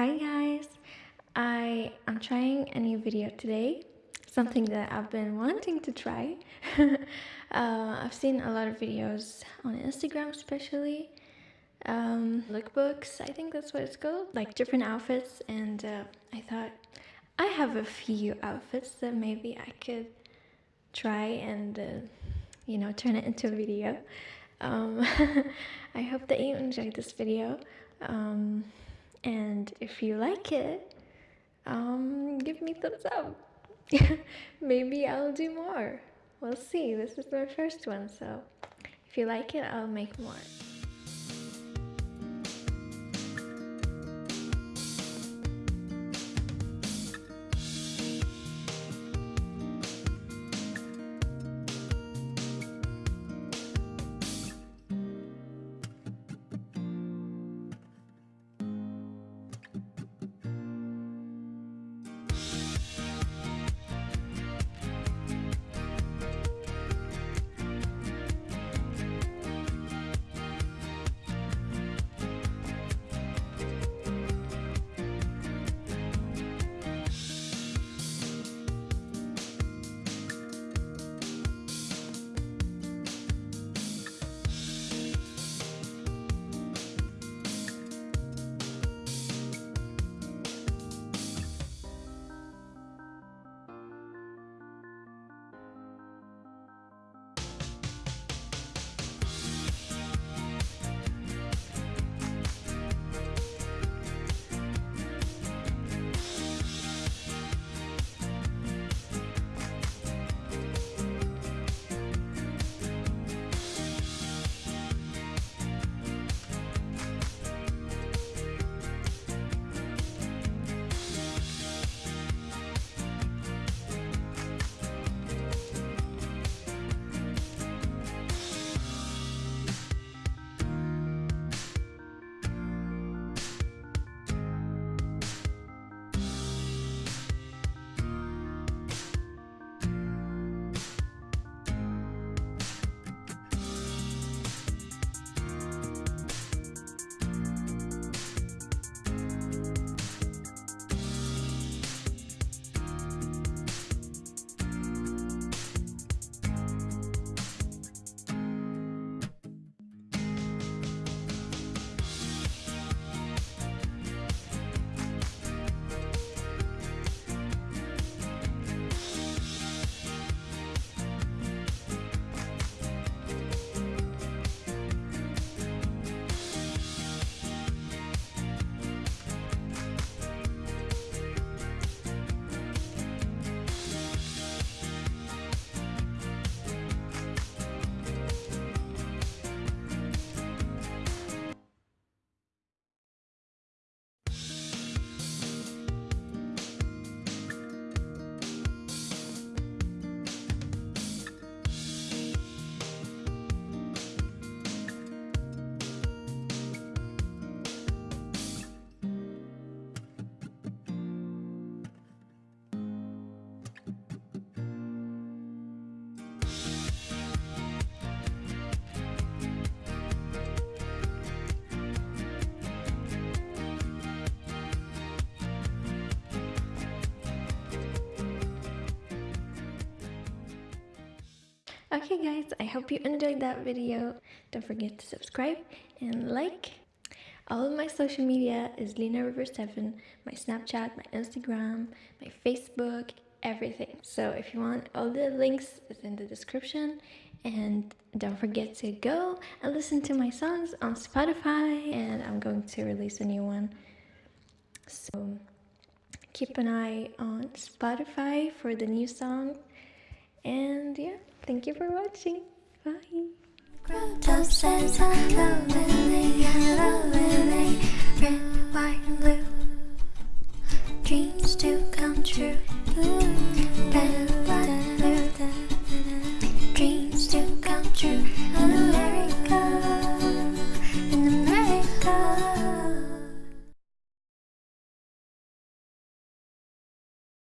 Hi guys! I am trying a new video today, something that I've been wanting to try. uh, I've seen a lot of videos on Instagram especially, um, lookbooks, I think that's what it's called, like different outfits and uh, I thought I have a few outfits that maybe I could try and uh, you know turn it into a video. Um, I hope that you enjoyed this video. Um, and if you like it, um, give me thumbs up. Maybe I'll do more. We'll see. This is my first one, so if you like it, I'll make more. Okay guys, I hope you enjoyed that video. Don't forget to subscribe and like. All of my social media is Lena River 7, my Snapchat, my Instagram, my Facebook, everything. So if you want all the links is in the description and don't forget to go and listen to my songs on Spotify and I'm going to release a new one. So keep an eye on Spotify for the new song and yeah Thank you for watching. Bye. Dreams come true.